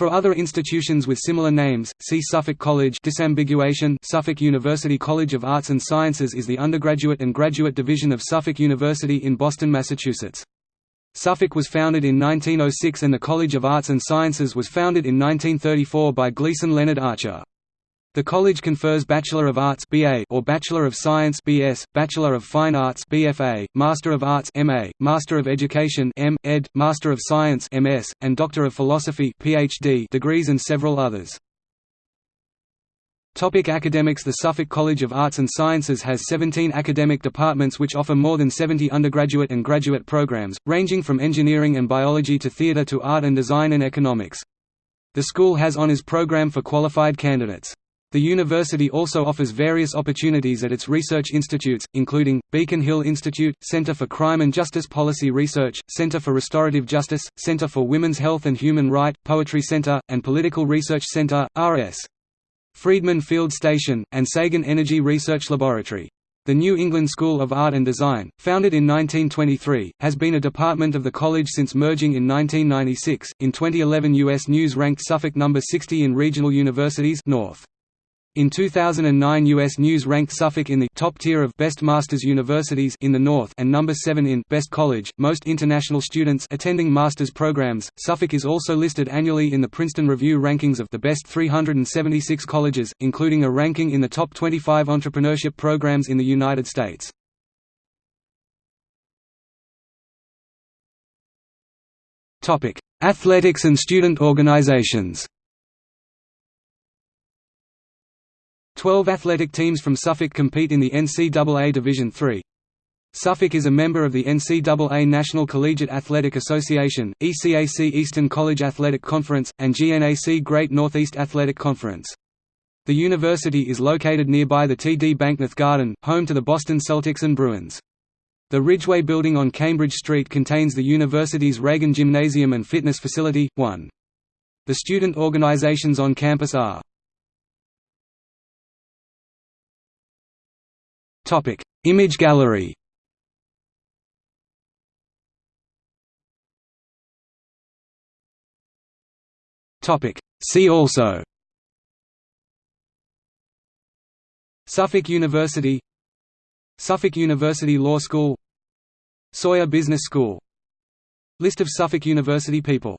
For other institutions with similar names, see Suffolk College disambiguation Suffolk University College of Arts and Sciences is the undergraduate and graduate division of Suffolk University in Boston, Massachusetts. Suffolk was founded in 1906 and the College of Arts and Sciences was founded in 1934 by Gleason Leonard Archer. The college confers Bachelor of Arts (BA) or Bachelor of Science (BS), Bachelor of Fine Arts (BFA), Master of Arts (MA), Master of Education (M. Ed), Master of Science (MS), and Doctor of Philosophy (PhD) degrees and several others. Topic academics The Suffolk College of Arts and Sciences has 17 academic departments which offer more than 70 undergraduate and graduate programs, ranging from engineering and biology to theatre to art and design and economics. The school has honours program for qualified candidates. The university also offers various opportunities at its research institutes, including, Beacon Hill Institute, Center for Crime and Justice Policy Research, Center for Restorative Justice, Center for Women's Health and Human Right, Poetry Center, and Political Research Center, RS. Friedman Field Station, and Sagan Energy Research Laboratory. The New England School of Art and Design, founded in 1923, has been a department of the college since merging in 1996. In 2011, U.S. News ranked Suffolk number 60 in regional universities North. In 2009 U.S. News ranked Suffolk in the top tier of best master's universities in the North and number 7 in best college. Most international students attending master's programs. Suffolk is also listed annually in the Princeton Review rankings of the best 376 colleges, including a ranking in the top 25 entrepreneurship programs in the United States. Athletics and student organizations. Twelve athletic teams from Suffolk compete in the NCAA Division III. Suffolk is a member of the NCAA National Collegiate Athletic Association, ECAC Eastern College Athletic Conference, and GNAC Great Northeast Athletic Conference. The university is located nearby the TD Banknorth Garden, home to the Boston Celtics and Bruins. The Ridgeway building on Cambridge Street contains the university's Reagan Gymnasium and Fitness Facility. 1. The student organizations on campus are Topic: Image gallery. Topic: See also. Suffolk University Suffolk University Law School Sawyer Business School List of Suffolk University people